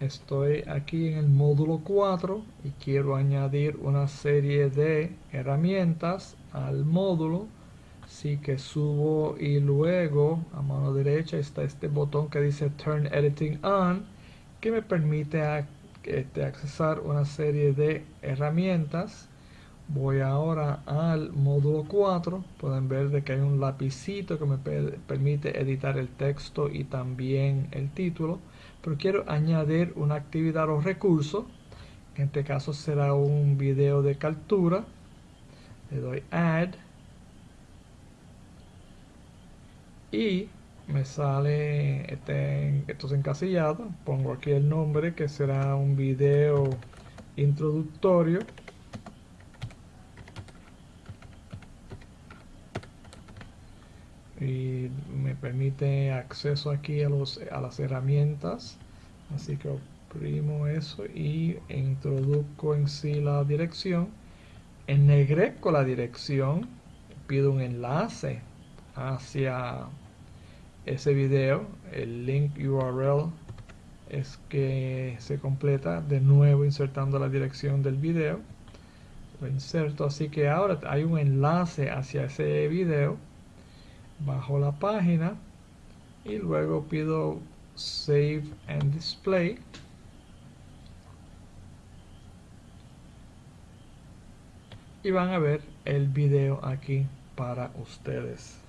estoy aquí en el módulo 4 y quiero añadir una serie de herramientas al módulo. Así que subo y luego a mano derecha está este botón que dice Turn Editing On que me permite este, accesar una serie de herramientas voy ahora al módulo 4 pueden ver de que hay un lapicito que me permite editar el texto y también el título. Pero quiero añadir una actividad o recurso. En este caso será un video de captura. Le doy add. Y me sale este, esto es encasillado. Pongo aquí el nombre que será un video introductorio y me permite acceso aquí a, los, a las herramientas. Así que oprimo eso y introduzco en sí la dirección. Ennegrezco la dirección pido un enlace hacia ese video. El link URL es que se completa de nuevo insertando la dirección del video. Lo inserto así que ahora hay un enlace hacia ese video bajo la página y luego pido save and display. Y van a ver el video aquí para ustedes